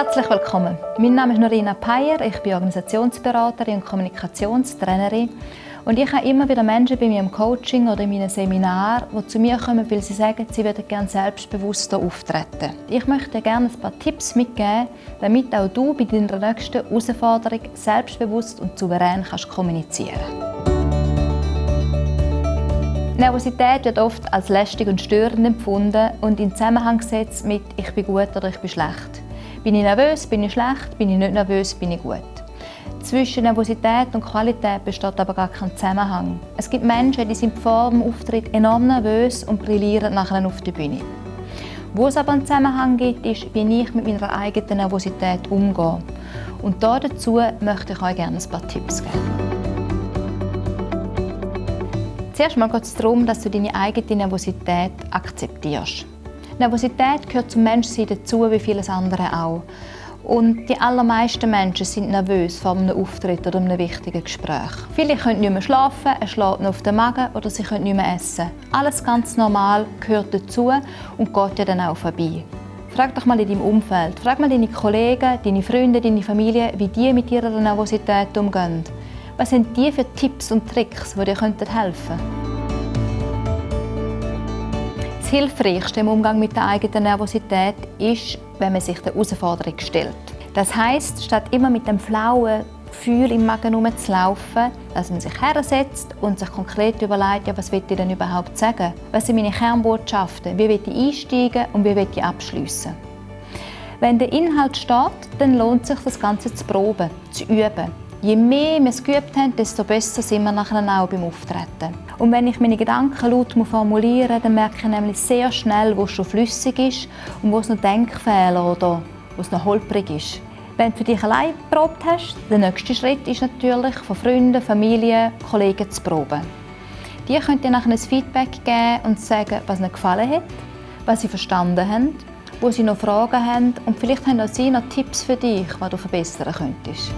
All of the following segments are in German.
Herzlich willkommen. Mein Name ist Norina Peyer, ich bin Organisationsberaterin und Kommunikationstrainerin und ich habe immer wieder Menschen bei mir im Coaching oder in meinem Seminar, die zu mir kommen, weil sie sagen, sie würden gerne selbstbewusster auftreten. Ich möchte gerne ein paar Tipps mitgeben, damit auch du bei deiner nächsten Herausforderung selbstbewusst und souverän kannst kommunizieren Nervosität wird oft als lästig und störend empfunden und in Zusammenhang gesetzt mit «ich bin gut» oder «ich bin schlecht». Bin ich nervös, bin ich schlecht, bin ich nicht nervös, bin ich gut. Zwischen Nervosität und Qualität besteht aber gar kein Zusammenhang. Es gibt Menschen, die sind vor dem Auftritt enorm nervös und brillieren nachher auf der Bühne. Wo es aber einen Zusammenhang gibt, ist, wie ich mit meiner eigenen Nervosität umgehe. Und dazu möchte ich euch gerne ein paar Tipps geben. Zuerst geht es darum, dass du deine eigene Nervosität akzeptierst. Nervosität gehört zum Menschsein dazu, wie vieles andere auch. Und die allermeisten Menschen sind nervös vor einem Auftritt oder einem wichtigen Gespräch. Viele können nicht mehr schlafen, es schlägt auf den Magen oder sie können nicht mehr essen. Alles ganz normal gehört dazu und geht ja dann auch vorbei. Frag doch mal in deinem Umfeld, frag mal deine Kollegen, deine Freunde, deine Familie, wie die mit ihrer Nervosität umgehen. Was sind die für Tipps und Tricks, die dir helfen könnten? Das Hilfreichste im Umgang mit der eigenen Nervosität ist, wenn man sich der Herausforderung stellt. Das heißt, statt immer mit dem flauen Gefühl im Magen herumzulaufen, dass man sich hersetzt und sich konkret überlegt, ja, was will ich denn überhaupt sagen? Was sind meine Kernbotschaften? Wie will ich einsteigen und wie will ich abschließen? Wenn der Inhalt steht, dann lohnt sich, das Ganze zu proben, zu üben. Je mehr wir es geübt haben, desto besser sind wir nachher auch beim Auftreten. Und wenn ich meine Gedanken laut formulieren muss, dann merke ich nämlich sehr schnell, wo es schon flüssig ist und wo es noch Denkfehler oder wo es noch holprig ist. Wenn du für dich allein geprobt hast, der nächste Schritt ist natürlich, von Freunden, Familie, Kollegen zu proben. Die können dir nachher ein Feedback geben und sagen, was ihnen gefallen hat, was sie verstanden haben, wo sie noch Fragen haben und vielleicht haben auch sie noch Tipps für dich, was du verbessern könntest.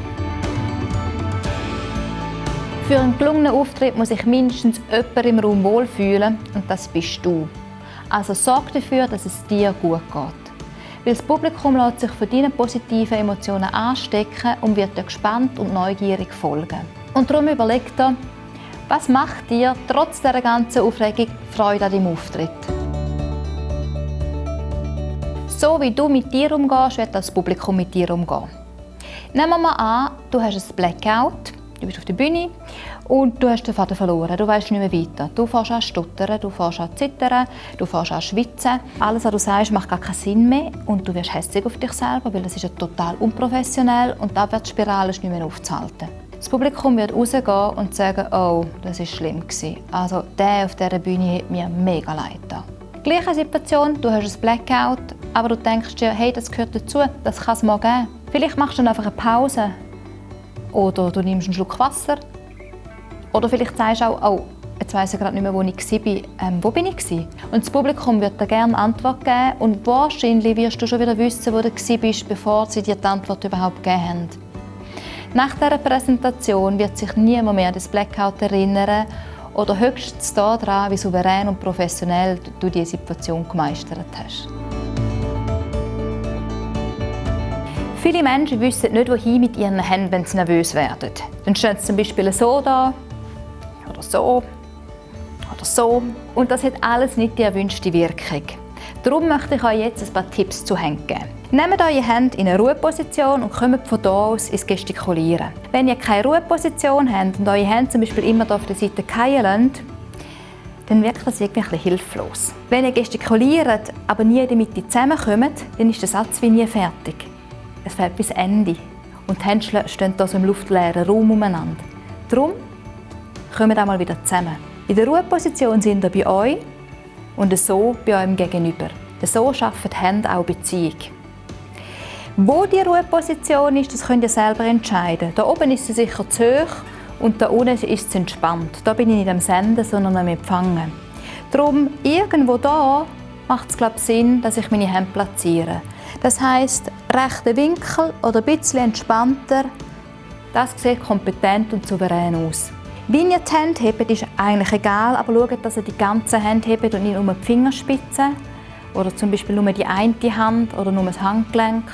Für einen gelungenen Auftritt muss sich mindestens jemand im Raum wohlfühlen und das bist du. Also sorg dafür, dass es dir gut geht. Weil das Publikum lässt sich von deinen positiven Emotionen anstecken und wird dir gespannt und neugierig folgen. Und darum überleg dir, was macht dir trotz dieser ganzen Aufregung Freude an deinem Auftritt? So wie du mit dir umgehst, wird das Publikum mit dir umgehen. Nehmen wir mal an, du hast ein Blackout Du bist auf der Bühne und du hast den Faden verloren. Du weißt nicht mehr weiter. Du fährst an stottern, du fährst an zittern, du fährst an schwitzen. Alles, was du sagst, macht gar keinen Sinn mehr und du wirst hässlich auf dich selber, weil das ist ja total unprofessionell und die Abwärtsspirale ist nicht mehr aufzuhalten. Das Publikum wird rausgehen und sagen, oh, das war schlimm Also der auf dieser Bühne hat mir mega leid da. Gleiche Situation, du hast ein Blackout, aber du denkst dir, hey, das gehört dazu, das kann es mal geben. Vielleicht machst du dann einfach eine Pause oder du nimmst einen Schluck Wasser. Oder vielleicht sagst du auch, oh, jetzt weiss ich gerade nicht mehr, wo ich war. Ähm, wo bin ich? Und das Publikum wird dir gerne Antwort geben und wahrscheinlich wirst du schon wieder wissen, wo du bist, bevor sie dir die Antwort überhaupt gegeben haben. Nach dieser Präsentation wird sich niemand mehr an das Blackout erinnern oder höchstens daran, wie souverän und professionell du diese Situation gemeistert hast. Viele Menschen wissen nicht, wohin mit ihren Händen, wenn sie nervös werden. Dann stehen sie zum Beispiel so da oder so oder so. Und das hat alles nicht die erwünschte Wirkung. Darum möchte ich euch jetzt ein paar Tipps zu Händen geben. Nehmt eure Hände in eine Ruheposition und kommt von hier aus ins Gestikulieren. Wenn ihr keine Ruheposition habt und eure Hände zum Beispiel immer auf der Seite fallen lasst, dann wirkt das irgendwie hilflos. Wenn ihr gestikuliert, aber nie in der Mitte zusammenkommt, dann ist der Satz wie nie fertig. Es fällt bis Ende und die Hände stehen hier so im luftleeren Raum umeinander. Darum kommen wir mal wieder zusammen. In der Ruheposition sind wir bei euch und so bei eurem Gegenüber. So schaffen die Hände auch Beziehung. Wo die Ruheposition ist, das könnt ihr selber entscheiden. Da oben ist sie sicher zu hoch und da unten ist sie entspannt. Da bin ich nicht am Senden, sondern am Empfangen. Darum, irgendwo da macht es Sinn, dass ich meine Hände platziere. Das heißt, rechter Winkel oder ein bisschen entspannter, das sieht kompetent und souverän aus. Wie ihr die Hände hebt, ist eigentlich egal, aber schaut, dass ihr die ganze Hand hebt und nicht nur die Fingerspitzen oder zum Beispiel nur die eine Hand oder nur das Handgelenk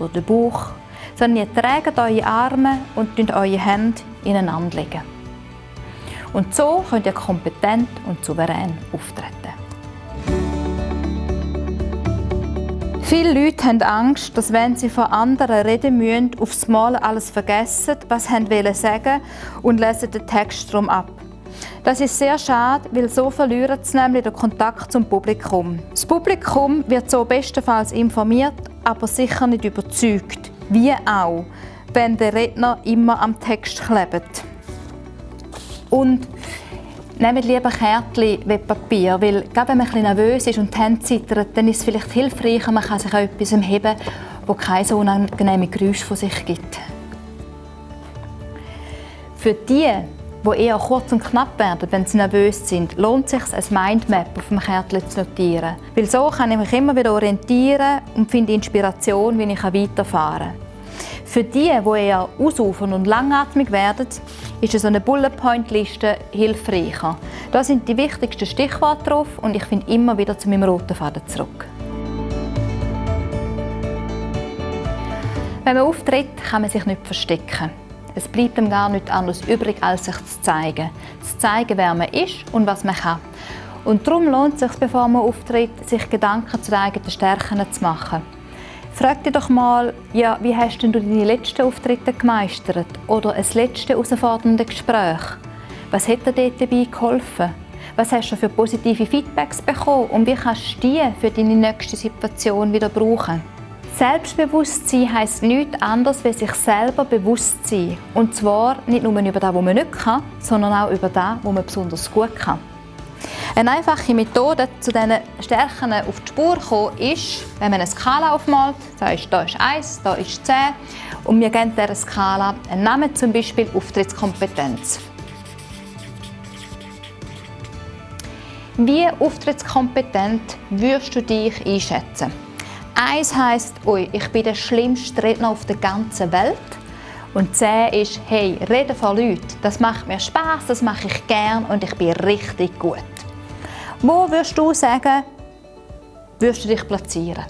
oder den Bauch, sondern ihr trägt eure Arme und eure Hände ineinander legen. Und so könnt ihr kompetent und souverän auftreten. Viele Leute haben Angst, dass wenn sie vor anderen reden müssen, aufs Mal alles vergessen, was sie sagen und lesen den Text darum ab. Das ist sehr schade, weil so verlieren sie nämlich den Kontakt zum Publikum. Das Publikum wird so bestenfalls informiert, aber sicher nicht überzeugt. Wie auch, wenn der Redner immer am Text klebt. Und Nehmt lieber Kärtchen wie Papier, weil gerade wenn man ein nervös ist und die Hände zittern, dann ist es vielleicht hilfreicher, man kann sich auch etwas heben, wo keine so unangenehme Geräusche von sich gibt. Für die, die eher kurz und knapp werden, wenn sie nervös sind, lohnt es sich, ein Mindmap auf dem Kärtchen zu notieren. Weil so kann ich mich immer wieder orientieren und finde Inspiration, wie ich weiterfahren kann. Für die, die eher ausufern und langatmig werden, ist so eine Bullet-Point-Liste hilfreicher. Da sind die wichtigsten Stichworte drauf und ich finde immer wieder zu meinem roten Faden zurück. Wenn man auftritt, kann man sich nicht verstecken. Es bleibt ihm gar nichts anderes übrig, als sich zu zeigen. Zu zeigen, wer man ist und was man kann. Und darum lohnt es sich, bevor man auftritt, sich Gedanken zu den eigenen Stärken zu machen. Frag dich doch mal, ja, wie hast du deine letzten Auftritte gemeistert? Oder ein letztes herausforderndes Gespräch? Was hat dir dort dabei geholfen? Was hast du für positive Feedbacks bekommen und wie kannst du die für deine nächste Situation wieder brauchen? Selbstbewusstsein heisst nichts anderes, als sich selber bewusst sein. Und zwar nicht nur über das, was man nicht kann, sondern auch über das, was man besonders gut kann. Eine einfache Methode, zu diesen Stärken auf die Spur zu kommen, ist, wenn man eine Skala aufmalt, da ist, da ist 1, da ist 10 und wir geben dieser Skala einen Namen, zum Beispiel Auftrittskompetenz. Wie auftrittskompetent würdest du dich einschätzen? Eins heisst, ui, ich bin der schlimmste Redner auf der ganzen Welt. Und 10 ist, hey, reden vor Leuten, das macht mir Spaß, das mache ich gern und ich bin richtig gut. Wo würdest du sagen, würdest du dich platzieren?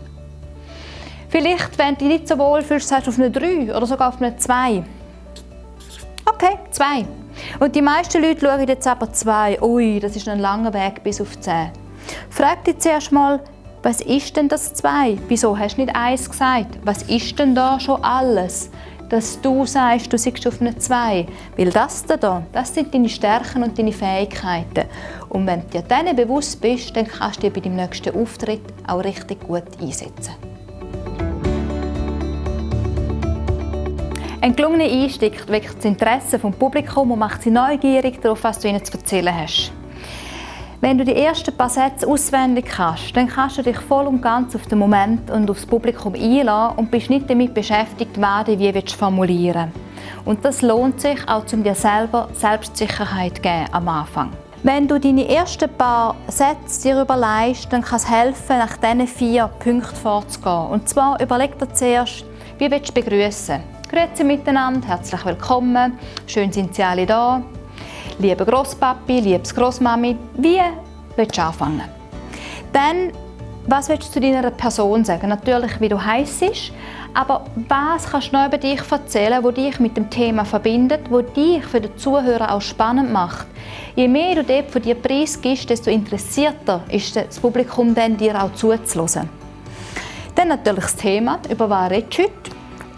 Vielleicht, wenn du dich nicht so wohl fühlst, sagst du auf eine 3 oder sogar auf eine 2. Okay, 2. Und die meisten Leute schauen jetzt aber 2. Ui, das ist ein langer Weg bis auf 10. Frag dich zuerst mal, was ist denn das 2? Wieso hast du nicht 1 gesagt? Was ist denn da schon alles? dass du sagst, du siehst auf eine 2. Weil das da, das sind deine Stärken und deine Fähigkeiten. Und wenn du dir denen bewusst bist, dann kannst du dich bei deinem nächsten Auftritt auch richtig gut einsetzen. Ein gelungener Einstieg weckt das Interesse vom Publikum und macht sie neugierig darauf, was du ihnen zu erzählen hast. Wenn du die ersten paar Sätze auswendig kannst, dann kannst du dich voll und ganz auf den Moment und aufs Publikum einladen und bist nicht damit beschäftigt, was du wie willst formulieren Und das lohnt sich auch, um dir selber Selbstsicherheit zu geben am Anfang. Wenn du deine ersten paar Sätze dir überlegst, dann kann es helfen, nach diesen vier Punkten vorzugehen. Und zwar überleg dir zuerst, wie willst du begrüßen? Grüezi miteinander, herzlich willkommen, schön sind Sie alle da. Lieber Grosspapi, liebes Grossmami, wie willst du anfangen? Dann, was willst du zu deiner Person sagen? Natürlich, wie du heißt, aber was kannst du noch über dich erzählen, wo dich mit dem Thema verbindet, wo dich für den Zuhörer auch spannend macht? Je mehr du dort von dir preisgibst, desto interessierter ist das Publikum dann, dir auch zuzuhören. Dann natürlich das Thema, über was redest du heute?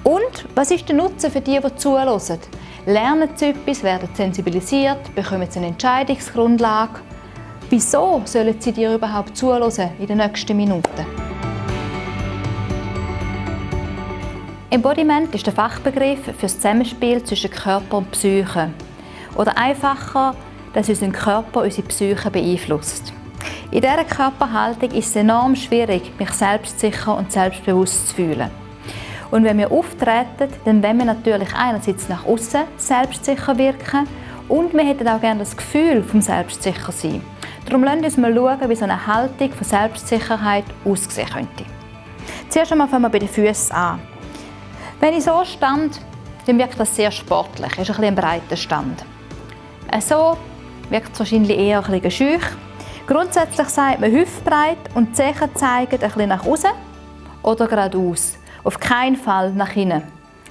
Und was ist der Nutzen für die, die zuhören? lernen sie etwas, werden sensibilisiert, bekommen sie eine Entscheidungsgrundlage. Wieso sollen sie dir überhaupt zuhören in den nächsten Minuten? Embodiment ist der Fachbegriff für das Zusammenspiel zwischen Körper und Psyche. Oder einfacher, dass unser Körper unsere Psyche beeinflusst. In dieser Körperhaltung ist es enorm schwierig, mich selbstsicher und selbstbewusst zu fühlen. Und wenn wir auftreten, dann wollen wir natürlich einerseits nach außen selbstsicher wirken und wir hätten auch gerne das Gefühl vom selbstsicher sein. Darum lasst uns mal schauen, wie so eine Haltung von Selbstsicherheit aussehen könnte. Zuerst einmal fangen wir bei den Füßen an. Wenn ich so stand, dann wirkt das sehr sportlich, ist ein, bisschen ein breiter Stand. So wirkt es wahrscheinlich eher ein bisschen schüch. Grundsätzlich sagt man hüftbreit und die Zehen zeigen ein bisschen nach außen oder geradeaus. Auf keinen Fall nach hinten.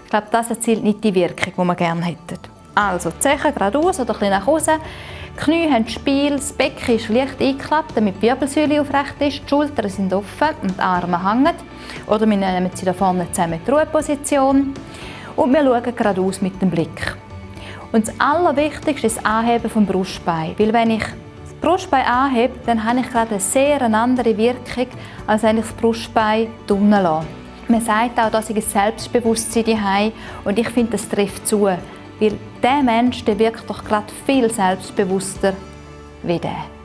Ich glaube, das erzielt nicht die Wirkung, die wir gerne hätten. Also, die Zechen geradeaus oder ein bisschen nach außen. Die Knie haben Spiel, das Becken ist leicht eingeklappt, damit die Wirbelsäule aufrecht ist, die Schultern sind offen und die Arme hängen. Oder wir nehmen sie da vorne zusammen in die Ruheposition. Und wir schauen geradeaus mit dem Blick. Und das Allerwichtigste ist das Anheben vom Brustbein. Weil wenn ich das Brustbein anhebe, dann habe ich gerade eine sehr andere Wirkung, als wenn ich das Brustbein unten lasse. Man sagt auch, dass ich ein Selbstbewusstsein habe und ich finde, das trifft zu. Weil der Mensch der wirkt doch gerade viel selbstbewusster wie der.